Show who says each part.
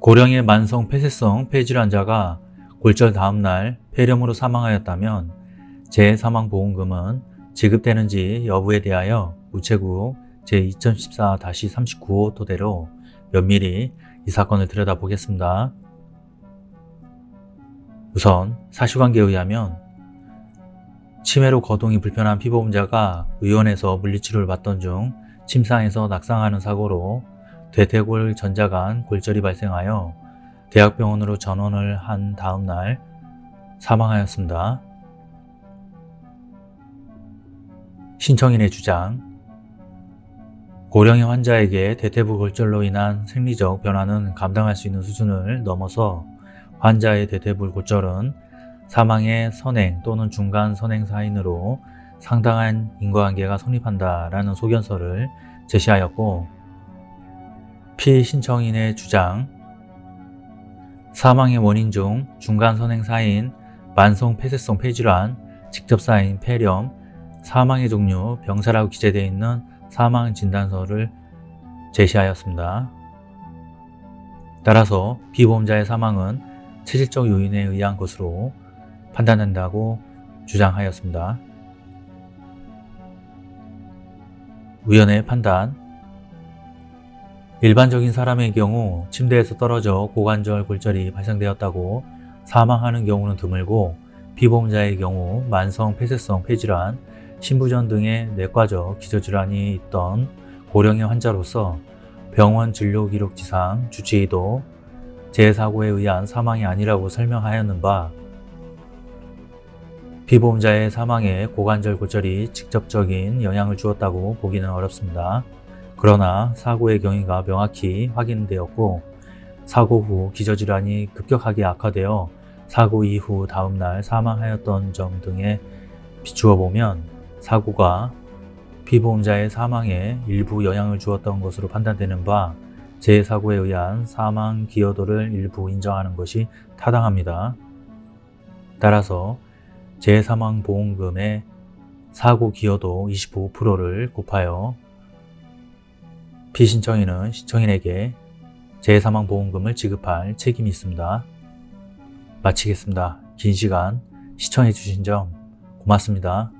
Speaker 1: 고령의 만성 폐쇄성 폐질환자가 골절 다음 날 폐렴으로 사망하였다면 재사망보험금은 지급되는지 여부에 대하여 우체국 제2014-39호 토대로 면밀히 이 사건을 들여다보겠습니다. 우선 사실관계에 의하면 치매로 거동이 불편한 피보험자가 의원에서 물리치료를 받던 중 침상에서 낙상하는 사고로 대퇴골 전자간 골절이 발생하여 대학병원으로 전원을 한 다음 날 사망하였습니다. 신청인의 주장 고령의 환자에게 대퇴부 골절로 인한 생리적 변화는 감당할 수 있는 수준을 넘어서 환자의 대퇴부 골절은 사망의 선행 또는 중간 선행 사인으로 상당한 인과관계가 성립한다라는 소견서를 제시하였고 피신청인의 주장 사망의 원인 중 중간 선행 사인, 만성 폐쇄성 폐질환, 직접 사인 폐렴, 사망의 종류, 병사라고 기재되어 있는 사망 진단서를 제시하였습니다. 따라서 비보험자의 사망은 체질적 요인에 의한 것으로 판단된다고 주장하였습니다. 위원회의 판단 일반적인 사람의 경우 침대에서 떨어져 고관절 골절이 발생되었다고 사망하는 경우는 드물고 비보험자의 경우 만성 폐쇄성 폐질환, 신부전 등의 내과적 기저질환이 있던 고령의 환자로서 병원 진료기록지상 주치의도 재사고에 의한 사망이 아니라고 설명하였는 바 피보험자의 사망에 고관절 골절이 직접적인 영향을 주었다고 보기는 어렵습니다. 그러나 사고의 경위가 명확히 확인되었고 사고 후 기저질환이 급격하게 악화되어 사고 이후 다음날 사망하였던 점 등에 비추어 보면 사고가 피보험자의 사망에 일부 영향을 주었던 것으로 판단되는 바 재사고에 의한 사망 기여도를 일부 인정하는 것이 타당합니다. 따라서 재사망보험금의 사고 기여도 25%를 곱하여 피신청인은 신청인에게 재사망보험금을 지급할 책임이 있습니다. 마치겠습니다. 긴 시간 시청해 주신 점 고맙습니다.